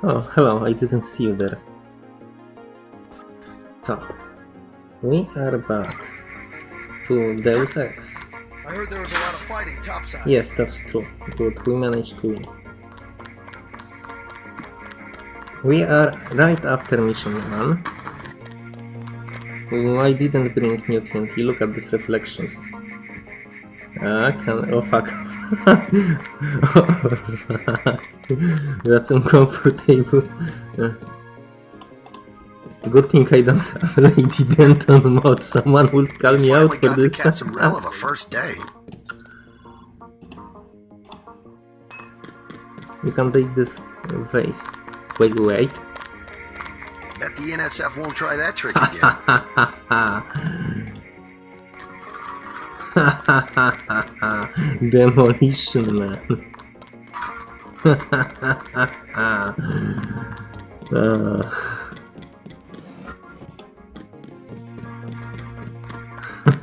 Oh, hello, I didn't see you there. So, we are back to Deus Ex. I heard there was a lot of fighting topside. Yes, that's true. Good, we managed to win. We are right after mission 1. Oh, I didn't bring new TNT, look at these reflections. Ah, can... oh fuck. That's uncomfortable. Uh, Good thing I don't have Lay D Denton mod, someone will call me out for got this. catch some a first day. You can take this vase. Wait, wait. Bet the NSF won't try that trick again. Demolition man. Ah.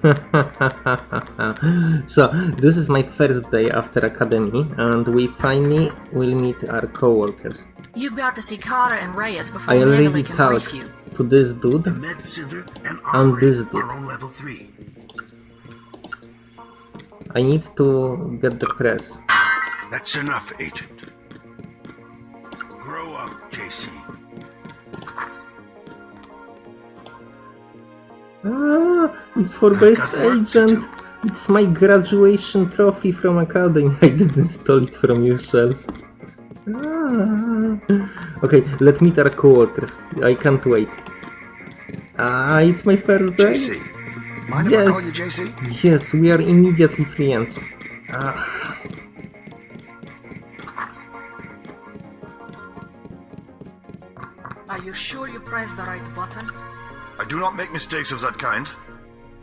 so this is my first day after academy and we finally will meet our co-workers. You've got to see Carter and Reyes before I Manuel already can talked brief you. to this dude The med center and And armory this dude. I need to get the press. That's enough, Agent. Grow up, JC. Ah, it's for I've best got work to agent. It's my graduation trophy from academy. I didn't steal it from your shelf. Ah. Okay, let me meet our co-workers. I can't wait. Ah, it's my first day. JC. Mind if I call you Yes. JC? Yes, we are immediately friends. Ah, Are you sure you pressed the right button? I do not make mistakes of that kind.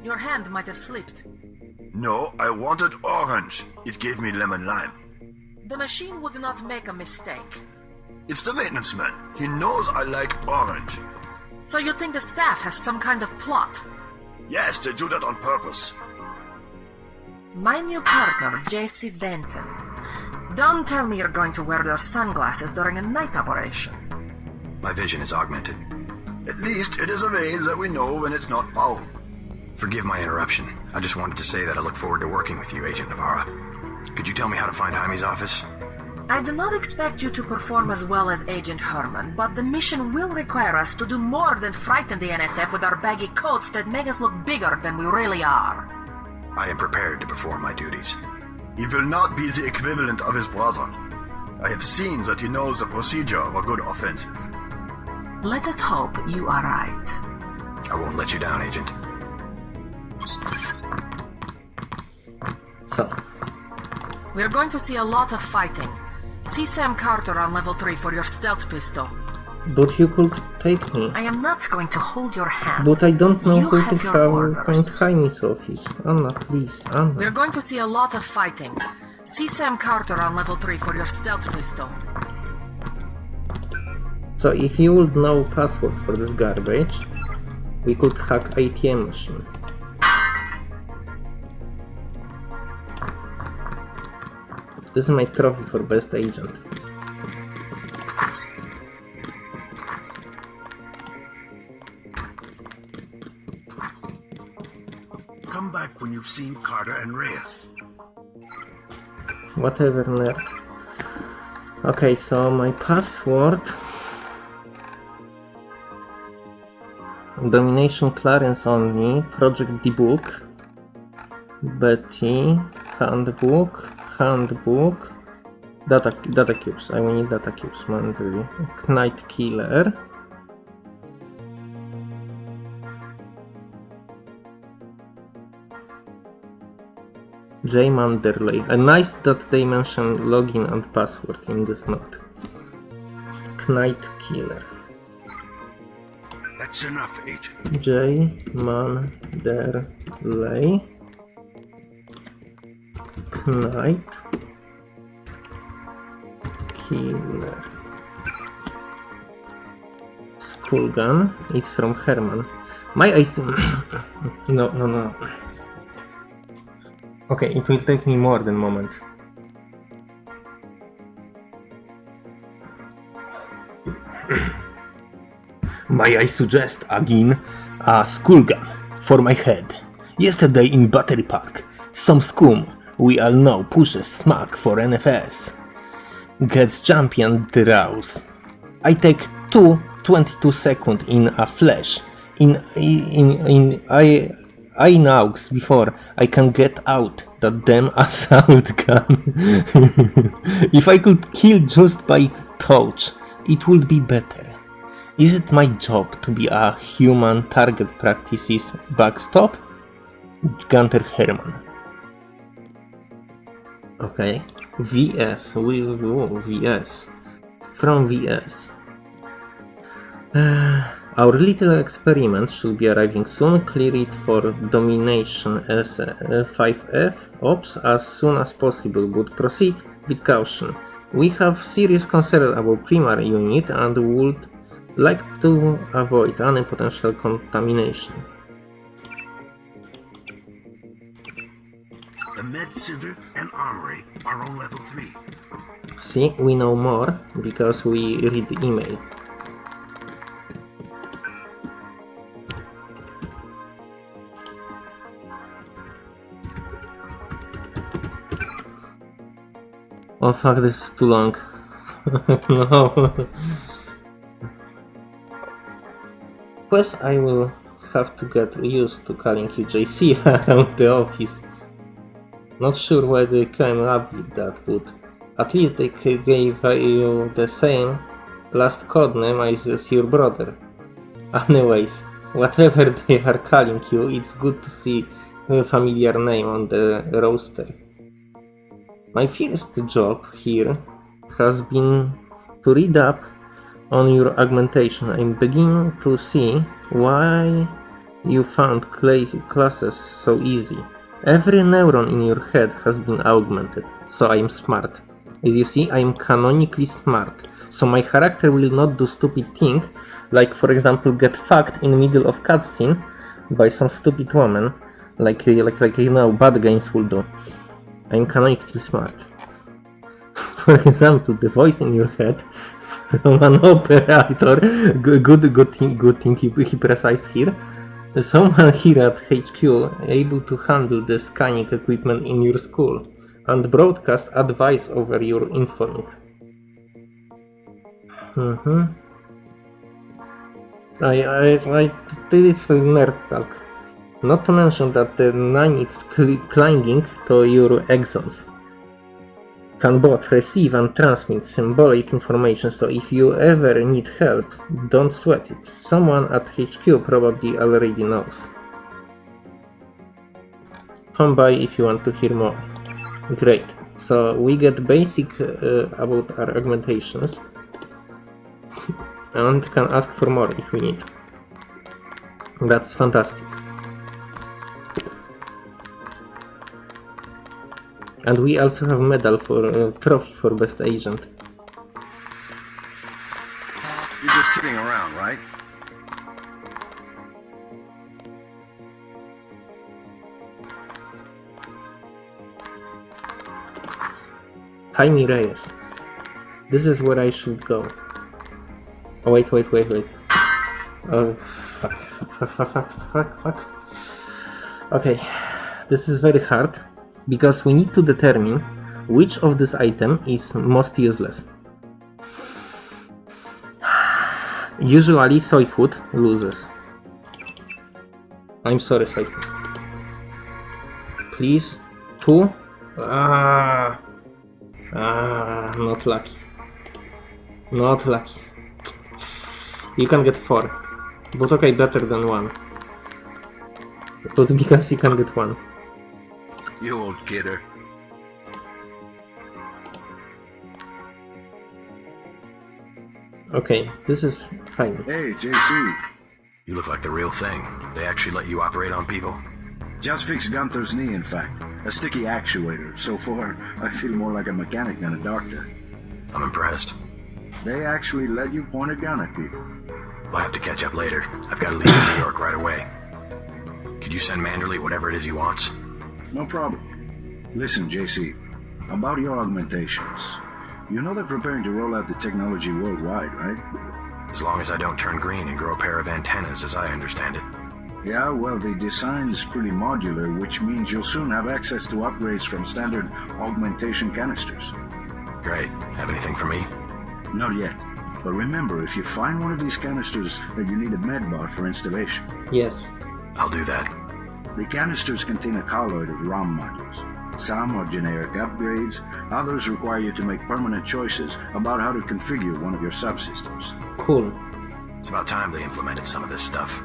Your hand might have slipped. No, I wanted orange. It gave me lemon lime. The machine would not make a mistake. It's the maintenance man. He knows I like orange. So you think the staff has some kind of plot? Yes, they do that on purpose. My new partner, JC Denton. Don't tell me you're going to wear those sunglasses during a night operation. My vision is augmented. At least it is a vase that we know when it's not foul. Forgive my interruption. I just wanted to say that I look forward to working with you, Agent Navarre. Could you tell me how to find Jaime's office? I do not expect you to perform as well as Agent Hermann, but the mission will require us to do more than frighten the NSF with our baggy coats that make us look bigger than we really are. I am prepared to perform my duties. He will not be the equivalent of his brother. I have seen that he knows the procedure of a good offensive. Let us hope you are right. I won't let you down, Agent. so We're going to see a lot of fighting. See Sam Carter on level 3 for your stealth pistol. but you could take me. I am not going to hold your hand. But I don't know You have to have find Jaime's office. Anna, please, Anna. We're going to see a lot of fighting. See Sam Carter on level 3 for your stealth pistol. So if you would know password for this garbage, we could hack ATM machine. This is my trophy for best agent. Come back when you've seen Carter and Reyes. Whatever, nerd. Okay, so my password... Domination Clarence only, Project D-Book, Betty, Handbook, Handbook, Data, data Cubes, I will need Data Cubes, mandatory, Knight Killer, J. Manderley. Uh, nice that they mention login and password in this note. Knight Killer. That's enough, Agent. J. Manderley. Knight Killer. Skull gun. It's from Hermann. My eyes. no, no, no. Okay, it will take me more than moment. May I suggest again a skull gun for my head? Yesterday in Battery Park, some scum we all know pushes smack for NFS. Gets champion draws. I take two 22 second in a flash. In in in I I knows before I can get out that damn assault gun. if I could kill just by touch, it would be better. Is it my job to be a human target practices backstop? Gunther Hermann. Okay. VS. We, VS. From VS. Uh, our little experiment should be arriving soon. Clear it for domination as uh, 5F ops as soon as possible, but proceed with caution. We have serious concern about primary unit and would like to avoid any potential contamination. Center and armory are on level 3. See, we know more because we read the email. Oh fuck, this is too long. no. Plus, I will have to get used to calling you JC around the office. Not sure why they came up with that, but at least they gave you the same last codename as your brother. Anyways, whatever they are calling you, it's good to see a familiar name on the roster. My first job here has been to read up on your augmentation. I'm beginning to see why you found classes so easy. Every neuron in your head has been augmented, so I'm smart. As you see, I'm canonically smart, so my character will not do stupid thing, like for example get fucked in the middle of cutscene by some stupid woman, like like like you know bad games will do. I'm canonically smart. For example, the voice in your head from an operator, good, good, good thing, good thing he, he precise here. Someone here at HQ able to handle the scanning equipment in your school and broadcast advice over your informing. Mm-hmm. I, I, I, it's nerd talk. Not to mention that the nine is cl clinging to your axons. Can both receive and transmit symbolic information, so if you ever need help, don't sweat it. Someone at HQ probably already knows. Come by if you want to hear more. Great. So we get basic uh, about our augmentations and can ask for more if we need. That's fantastic. And we also have medal for uh, trophy for best agent. You're just kidding around, right? Jaime Reyes. This is where I should go. Oh wait, wait, wait, wait. Oh fuck, fuck, fuck, fuck, fuck, fuck. Okay, this is very hard because we need to determine which of this item is most useless. Usually soy food loses. I'm sorry, soy food. Please, two. Ah, ah, not lucky. Not lucky. You can get four, but okay, better than one. But because you can get one. You old kidder. Okay, this is fine. Hey, JC. You look like the real thing. They actually let you operate on people? Just fixed Gunther's knee, in fact. A sticky actuator. So far, I feel more like a mechanic than a doctor. I'm impressed. They actually let you point a gun at people. We'll have to catch up later. I've got to leave New York right away. Could you send Manderley whatever it is he wants? No problem. Listen, JC. About your augmentations. You know they're preparing to roll out the technology worldwide, right? As long as I don't turn green and grow a pair of antennas, as I understand it. Yeah, well, the design's pretty modular, which means you'll soon have access to upgrades from standard augmentation canisters. Great. Have anything for me? Not yet. But remember, if you find one of these canisters that you need a medbot for installation, Yes. I'll do that. The canisters contain a colloid of ROM modules. Some are generic upgrades, others require you to make permanent choices about how to configure one of your subsystems. Cool. It's about time they implemented some of this stuff.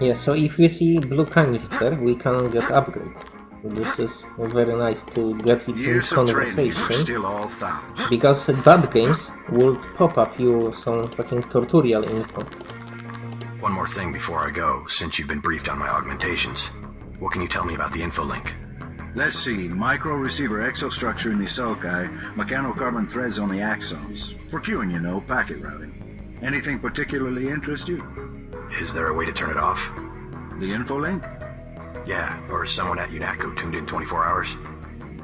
Yeah, so if we see blue canister, we can get upgrade. This is very nice to get it in Years of training, and we're conversation. still all thumbs. Because bad games would pop up you some fucking tutorial info. One more thing before I go, since you've been briefed on my augmentations. What can you tell me about the info link? Let's see, micro receiver exostructure in the sulci, mechanocarbon threads on the axons. For queuing, you know, packet routing. Anything particularly interest you? Is there a way to turn it off? The info link? Yeah, or is someone at UNATCO tuned in 24 hours?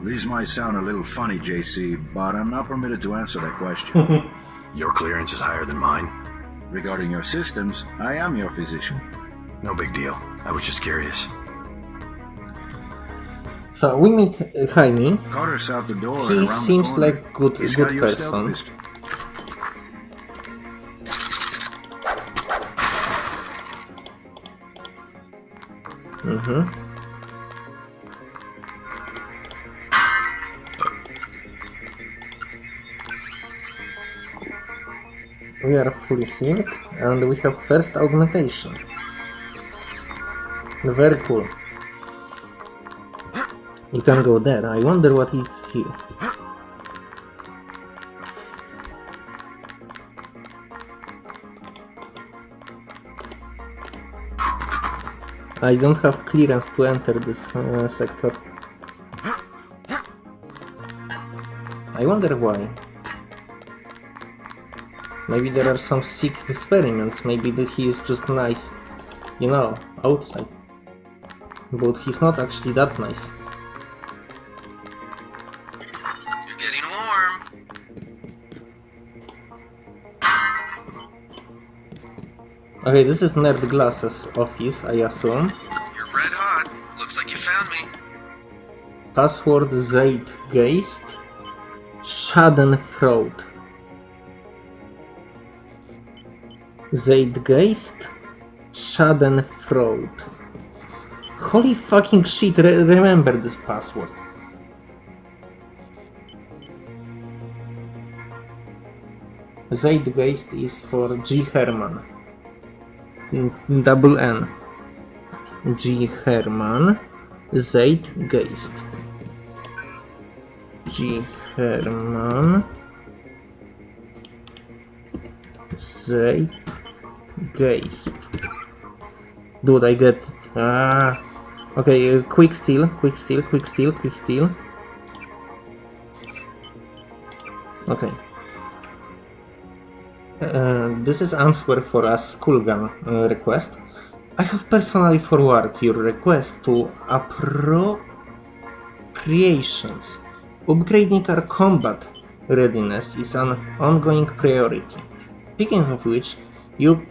These might sound a little funny, JC, but I'm not permitted to answer that question. Your clearance is higher than mine? Regarding your systems, I am your physician. No big deal. I was just curious. So we meet uh, Jaime. Carter's out the door He seems the corner. like good- He's good got your stealth person. pistol. Mm-hmm. We are fully healed and we have first augmentation. Very cool. You can go there. I wonder what is here. I don't have clearance to enter this uh, sector. I wonder why. Maybe there are some sick experiments, maybe that he is just nice, you know, outside. But he's not actually that nice. You're getting warm. Okay, this is Nerd Glasses office, I assume. You're red hot. Looks like you found me. Password Zeitgeist Schadenfreude. Zeitgeist Schadenfreude. Holy fucking shit, re- remember this password. Zeitgeist is for G. Hermann. Double N. G. Hermann. Zeitgeist. G. Hermann. Zeitgeist. Dude, I get it. Ah. Okay, uh, quick steal, quick steal, quick steal, quick steal. Okay. Uh, this is answer for a skull gun uh, request. I have personally forwarded your request to appropriations. Upgrading our combat readiness is an ongoing priority. Speaking of which, you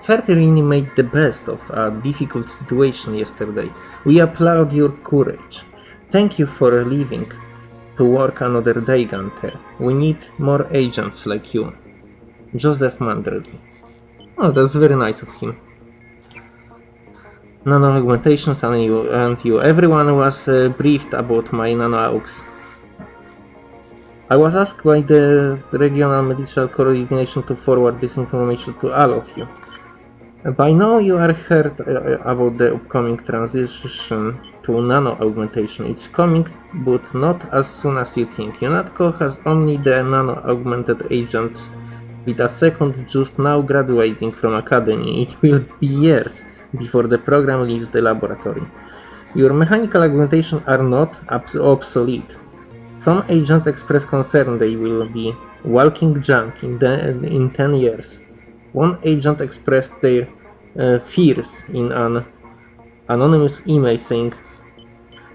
certainly made the best of a difficult situation yesterday. We applaud your courage. Thank you for leaving to work another day, Gunther. We need more agents like you. Joseph Manderley. Oh, that's very nice of him. Nano augmentations and you, and you. Everyone was uh, briefed about my nano augs. I was asked by the regional medical coordination to forward this information to all of you. By now you are heard uh, about the upcoming transition to nano augmentation. It's coming, but not as soon as you think. UNATCO has only the nano augmented agents with a second just now graduating from academy. It will be years before the program leaves the laboratory. Your mechanical augmentation are not obsolete. Some agents express concern they will be walking junk in, the, in 10 years. One agent expressed their uh, fears in an anonymous email saying,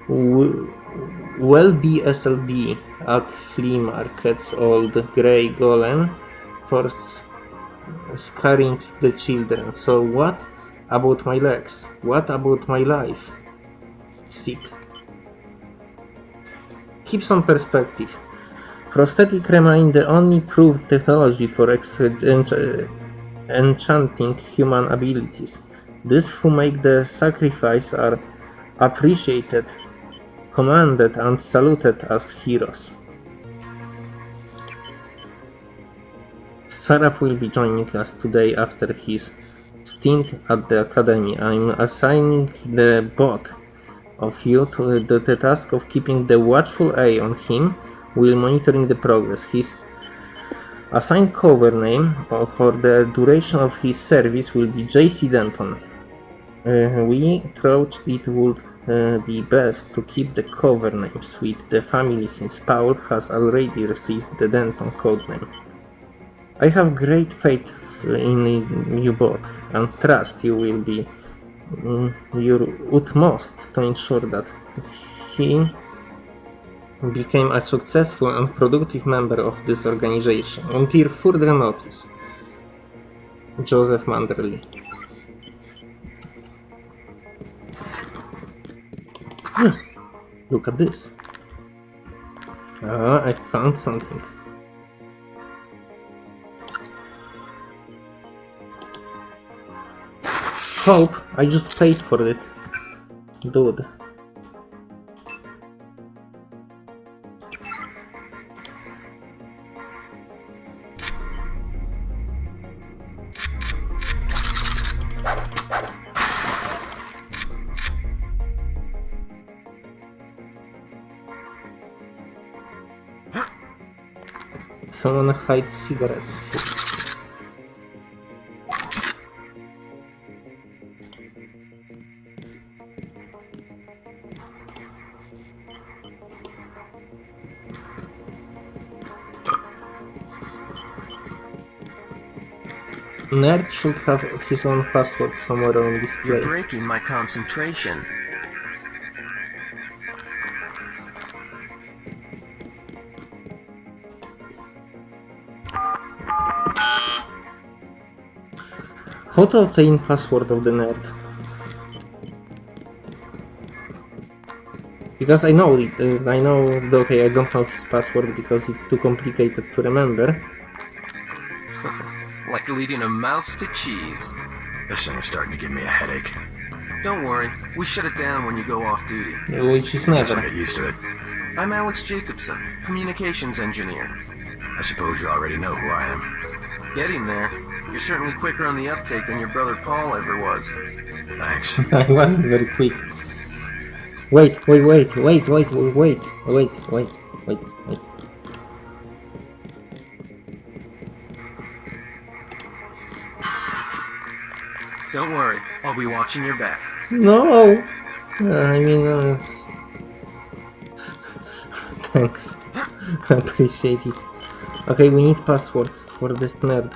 "W- be BSLB, at flea markets old grey golem for scaring the children. So what about my legs? What about my life? Sick. Keep some perspective. Prosthetic remain the only proved technology for enchanting human abilities. These who make the sacrifice are appreciated, commanded, and saluted as heroes. Saraf will be joining us today after his stint at the academy. I'm assigning the both of you to the, the task of keeping the watchful eye on him while monitoring the progress. His assigned cover name uh, for the duration of his service will be JC Denton. Uh, we thought it would uh, be best to keep the cover names with the family since Paul has already received the Denton codename. I have great faith in you both and trust you will be your utmost to ensure that he became a successful and productive member of this organization until further notice. Joseph Manderley. Look at this. Ah, I found something. Hope, I just paid for it. Dude. Someone hides cigarettes. Nerd should have his own password somewhere on display. breaking my concentration. How to obtain password of the nerd? Because I know it, uh, I know, okay, I don't know his password because it's too complicated to remember. Like leading a mouse to cheese. This thing is starting to give me a headache. Don't worry, we shut it down when you go off duty. Which is Guess I'll never. get used to it. I'm Alex Jacobson, communications engineer. I suppose you already know who I am. Getting there. You're certainly quicker on the uptake than your brother Paul ever was. Thanks. I wasn't very quick. Wait, wait, wait, wait, wait, wait, wait, wait, wait, wait, wait. Don't worry, I'll be watching your back. No! Uh, I mean, uh... Thanks. I appreciate it. Okay, we need passwords for this nerd.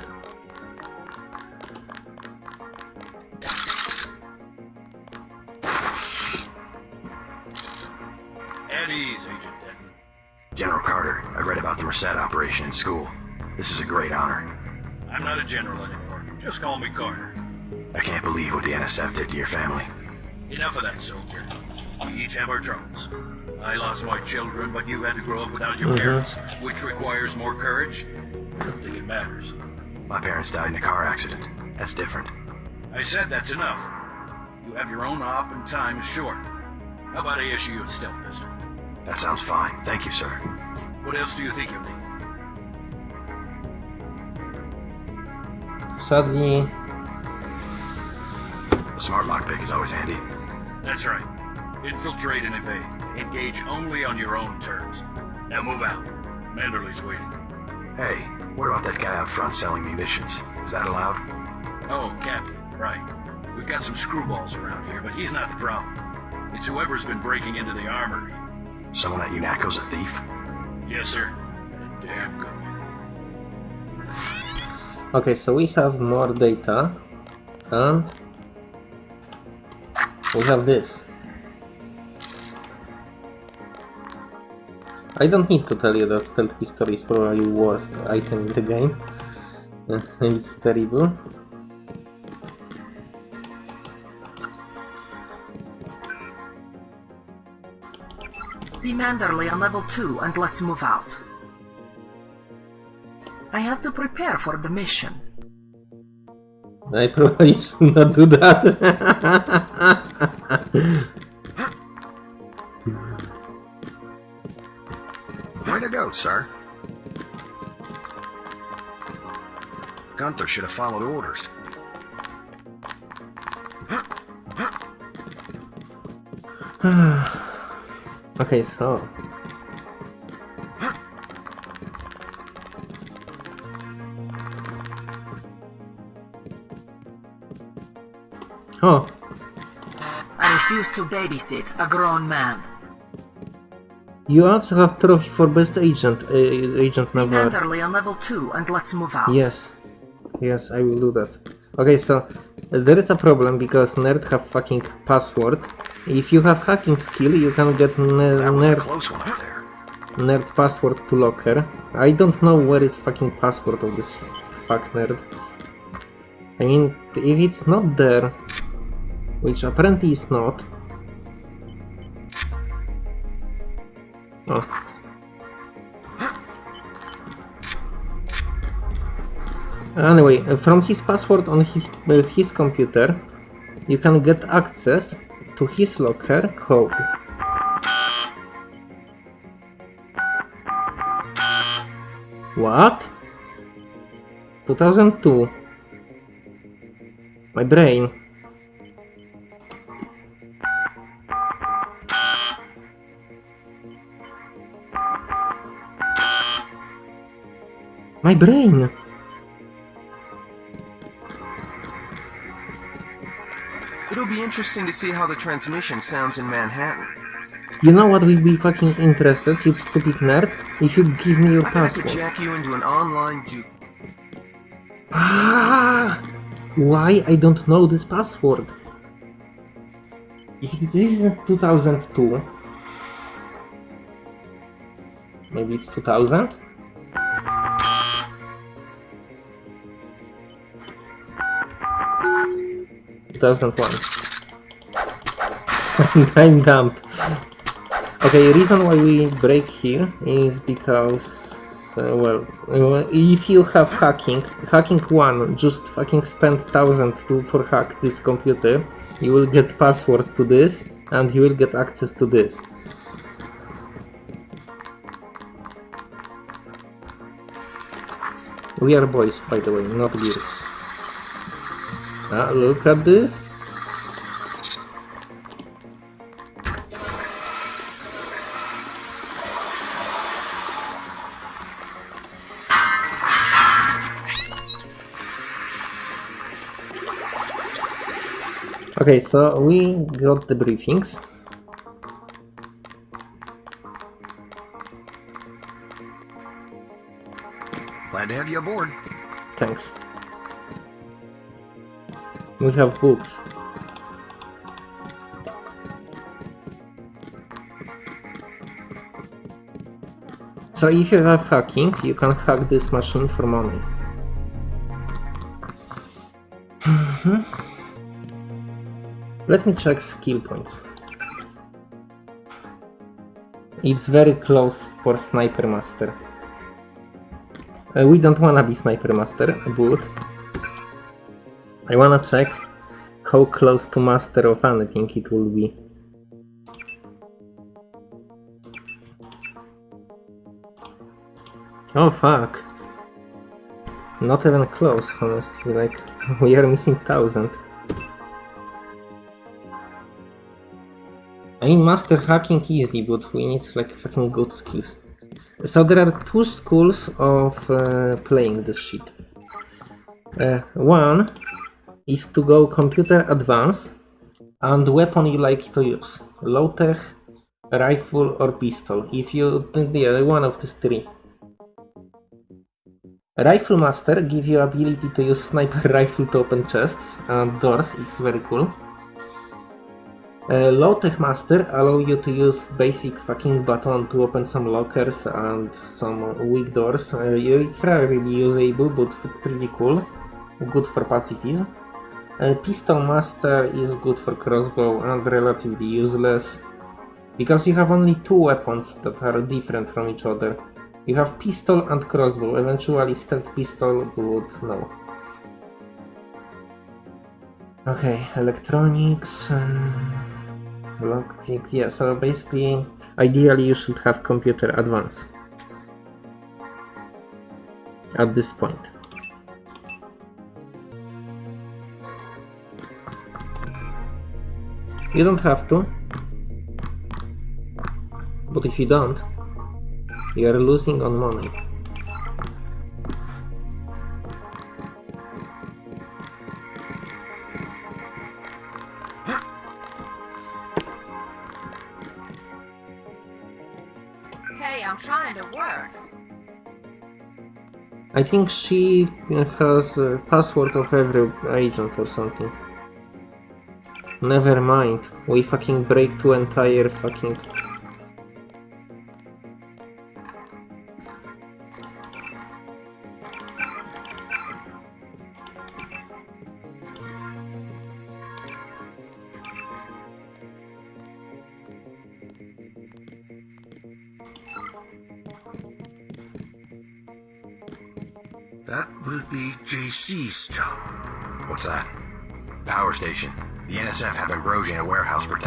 At ease, Agent Denton. General Carter, I read about the Merced operation in school. This is a great honor. I'm not a general anymore. Just call me Carter. I can't believe what the NSF did to your family. Enough of that, soldier. We each have our troubles. I lost my children, but you had to grow up without your Mhm. parents, which requires more courage. I don't think it matters. My parents died in a car accident. That's different. I said that's enough. You have your own op and time is short. How about I issue you a stealth pistol? That sounds fine. Thank you, sir. What else do you think you'll need? Sadly, A smart lockpick is always handy. That's right. Infiltrate and evade. Engage only on your own terms. Now move out. Manderley's waiting. Hey, what about that guy out front selling munitions? Is that allowed? Oh, Captain, right. We've got some screwballs around here, but he's not the problem. It's whoever's been breaking into the armory. Someone at UNATCO's a thief? Yes, sir. And a damn good okay, so we have more data, and we have this. I don't need to tell you that stealth pistol is probably worst item in the game. Uh, it's terrible. The Manderley on level 2 and let's move out. I have to prepare for the mission. I probably should not do that. Way to go, sir. Gunther should have followed orders. okay, so. Oh, I refuse to babysit a grown man. you also have trophy for best agent, uh, agent The Navarre. Manderley on level 2 and let's move out. Yes, yes, I will do that. Okay, so uh, there is a problem because nerd have fucking password. If you have hacking skill, you can get ne- That was a nerd close one up there. nerd password to locker. I don't know where is fucking password of this fuck nerd. I mean, if it's not there, which apparently is not. Oh. Anyway, uh, from his password on his uh, his computer, you can get access to his locker code. What? 2002. My brain. My brain. It'll be interesting to see how the transmission sounds in Manhattan. You know what we'd be fucking interested, you stupid nerd? If you give me your I bet I could password. jack you into an online ju- Ah! Why I don't know this password? If it isn't 2002, maybe it's 2000? Two thousand one. I'm dumb. Okay, reason why we break here is because, uh, well, uh, if you have hacking, hacking one, just fucking spend thousand to for hack this computer, you will get password to this, and you will get access to this. We are boys, by the way, not girls. Ah, look at this. Okay, so we got the briefings. Glad to have you aboard. Thanks. We have books. So if you have hacking, you can hack this machine for money. Mhm. Let me check skill points. It's very close for Sniper Master. Uh, we don't wanna be Sniper Master, but I wanna check how close to Master of anything it will be. Oh fuck. Not even close, honestly, like, we are missing thousand. I mean, master hacking easy, but we need like fucking good skills. So there are two schools of uh, playing this shit. Uh, one is to go computer advance and weapon you like to use. Low tech, rifle or pistol. If you, yeah, one of these three. Rifle Master give you ability to use sniper rifle to open chests and doors, it's very cool. Uh, Low-Tech Master allow you to use basic fucking button to open some lockers and some weak doors. Uh, it's rarely usable, but pretty cool. Good for pacifism. Uh, Pistol Master is good for crossbow and relatively useless. Because you have only two weapons that are different from each other. You have pistol and crossbow, eventually stealth pistol, would no. Okay, electronics, um, lockpick, yeah, so basically, ideally you should have computer advance. At this point. You don't have to. But if you don't, you are losing on money. Hey, I'm trying to work. I think she has a password of every agent or something. Never mind. We fucking break two entire fucking...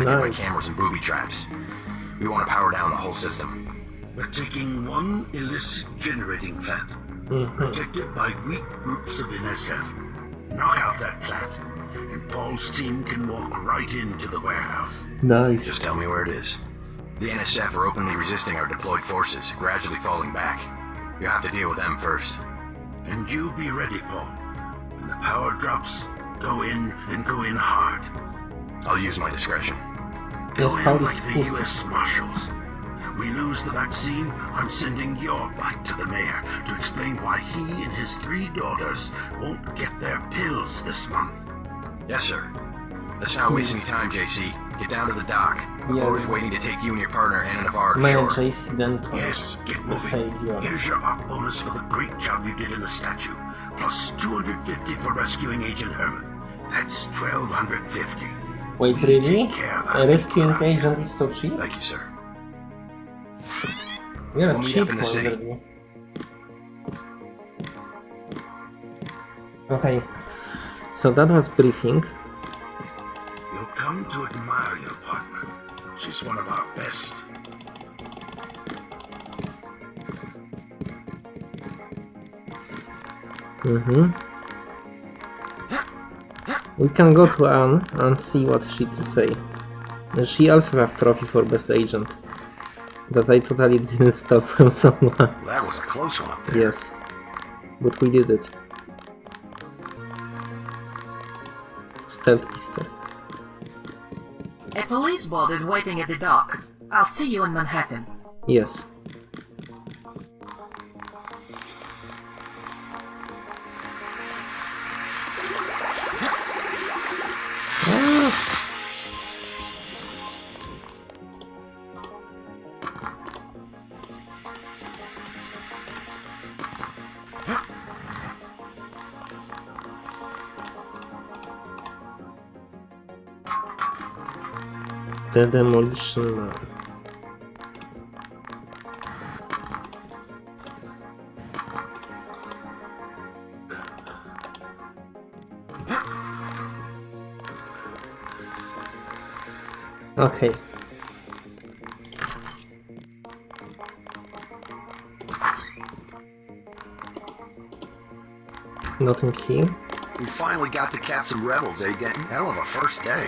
warehouse protected by cameras and booby traps. We want to power down the whole system. We're taking one illicit generating plant, Mhm. protected by weak groups of NSF. Knock out that plant, and Paul's team can walk right into the warehouse. Nice. Just tell me where it is. The NSF are openly resisting our deployed forces, gradually falling back. You have to deal with them first. And you be ready, Paul. When the power drops, go in and go in hard. I'll use my discretion. Go Yes, Paul like the. U.S. Marshals. We lose the vaccine, I'm sending your bike to the mayor to explain why he and his three daughters won't get their pills this month. Yes, sir. Let's not waste any time, JC. Get down to the dock. I'm Yeah. always waiting to take you and your partner Anna Navarre to Man, shore. JC then Yes, get moving. savior. Here's your op bonus for the great job you did in the statue, plus 250 for rescuing Agent Hermann. That's 1250. Wait, We really? take care of A rescuing agent is so cheap? Thank you, sir. You're a We'll cheap in the city. Okay, so that was briefing. You'll come to admire your partner. She's one of our best. Mm-hmm. We can go to Anne and see what she to say. She also have trophy for best agent. That I totally didn't stop from someone. That was a close one up there. yes. But we did it. Stealth pistol. A police boat is waiting at the dock. I'll see you in Manhattan. Yes. The demolition man. Okay. Nothing here. We finally got to catch some rebels, Denton? Hell of a first day.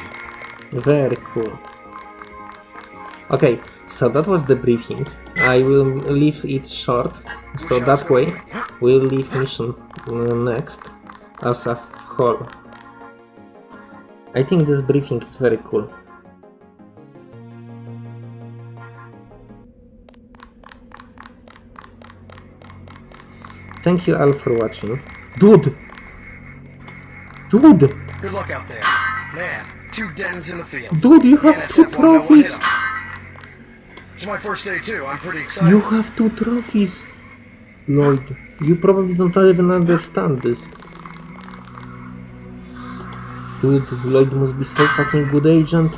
Very cool. Okay, so that was the briefing. I will leave it short, so that way we'll leave mission uh, next as a whole. I think this briefing is very cool. Thank you all for watching. Dude! Dude! Good luck out there. Man, two dens in the field. Dude, you have two NSF won't know what hit trophies! It's my first day too. I'm pretty excited. You have two trophies! Lloyd, you probably don't even understand this. Dude, Lloyd must be so fucking good agent.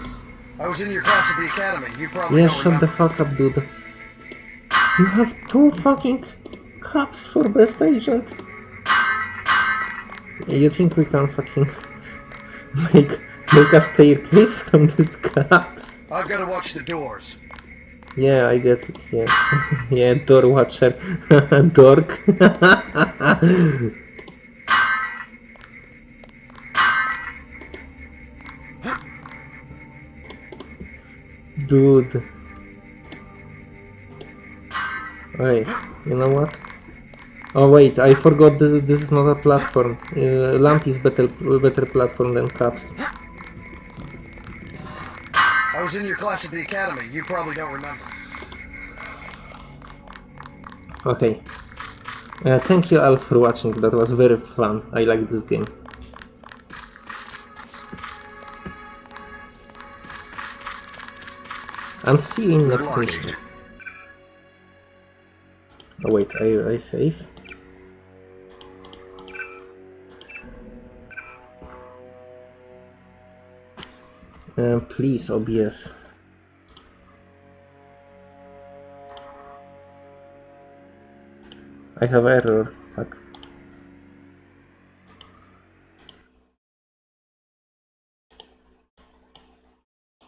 I was in your class at the academy. You probably Yeah, shut the fuck up, dude. You have two fucking cups for best agent. You think we can fucking make make a staircase from these cups? I've got to watch the doors. Yeah, I get it. Yeah, yeah, door watcher, dork. Dude. Wait, you know what? Oh wait, I forgot this. This is not a platform. Uh, lamp is better, better platform than caps. I was in your class at the academy. You probably don't remember. Okay. Uh, thank you all for watching. That was very fun. I like this game. And see you in next mission. Oh wait, I, I save? Uh, please, OBS. I have error.